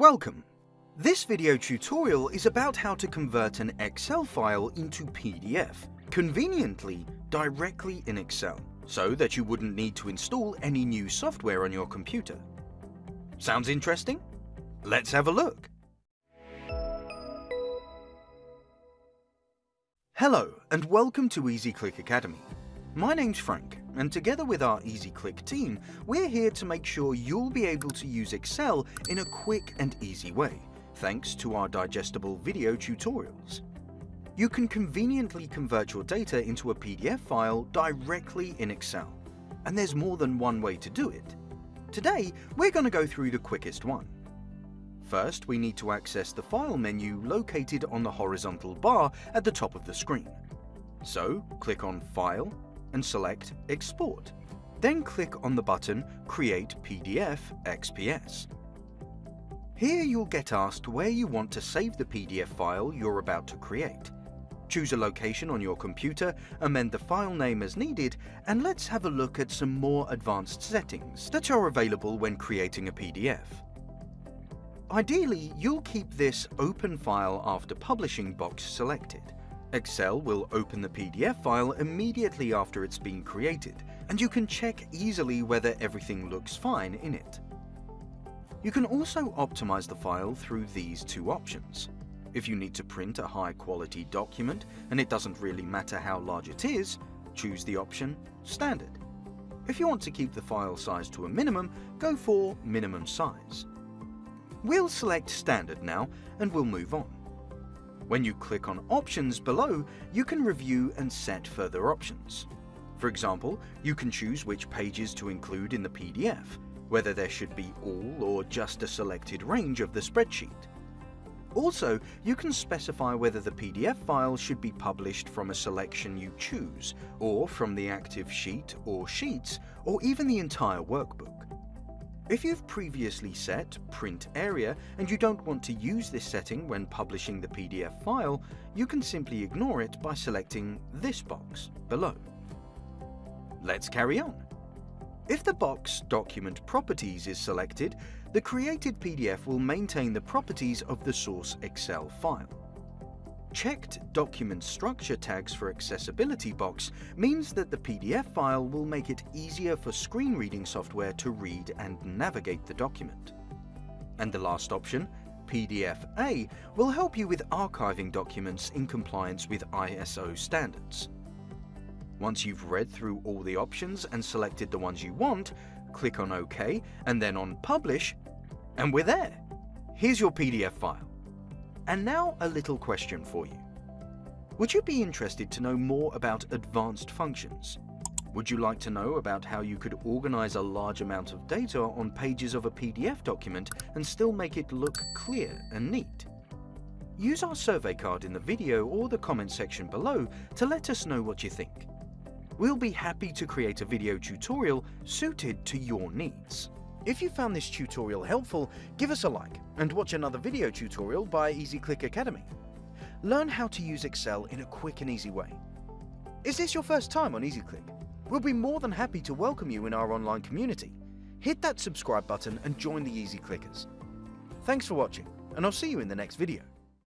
Welcome! This video tutorial is about how to convert an Excel file into PDF, conveniently directly in Excel, so that you wouldn't need to install any new software on your computer. Sounds interesting? Let's have a look! Hello and welcome to EasyClick Academy. My name's Frank, and together with our EasyClick team, we're here to make sure you'll be able to use Excel in a quick and easy way, thanks to our digestible video tutorials. You can conveniently convert your data into a PDF file directly in Excel, and there's more than one way to do it. Today, we're going to go through the quickest one. First, we need to access the File menu located on the horizontal bar at the top of the screen. So, click on File, and select Export. Then click on the button Create PDF XPS. Here you'll get asked where you want to save the PDF file you're about to create. Choose a location on your computer, amend the file name as needed, and let's have a look at some more advanced settings that are available when creating a PDF. Ideally, you'll keep this Open File After Publishing box selected. Excel will open the PDF file immediately after it's been created, and you can check easily whether everything looks fine in it. You can also optimize the file through these two options. If you need to print a high quality document and it doesn't really matter how large it is, choose the option Standard. If you want to keep the file size to a minimum, go for Minimum Size. We'll select Standard now and we'll move on. When you click on Options below, you can review and set further options. For example, you can choose which pages to include in the PDF, whether there should be all or just a selected range of the spreadsheet. Also, you can specify whether the PDF file should be published from a selection you choose, or from the active sheet or sheets, or even the entire workbook. If you've previously set Print Area and you don't want to use this setting when publishing the PDF file, you can simply ignore it by selecting this box below. Let's carry on. If the box Document Properties is selected, the created PDF will maintain the properties of the source Excel file. Checked document structure tags for accessibility box means that the PDF file will make it easier for screen reading software to read and navigate the document. And the last option, PDF-A, will help you with archiving documents in compliance with ISO standards. Once you've read through all the options and selected the ones you want, click on OK and then on Publish, and we're there. Here's your PDF file. And now a little question for you. Would you be interested to know more about advanced functions? Would you like to know about how you could organize a large amount of data on pages of a PDF document and still make it look clear and neat? Use our survey card in the video or the comment section below to let us know what you think. We'll be happy to create a video tutorial suited to your needs. If you found this tutorial helpful, give us a like and watch another video tutorial by EasyClick Academy. Learn how to use Excel in a quick and easy way. Is this your first time on EasyClick? We'll be more than happy to welcome you in our online community. Hit that subscribe button and join the Easy Clickers. Thanks for watching, and I'll see you in the next video.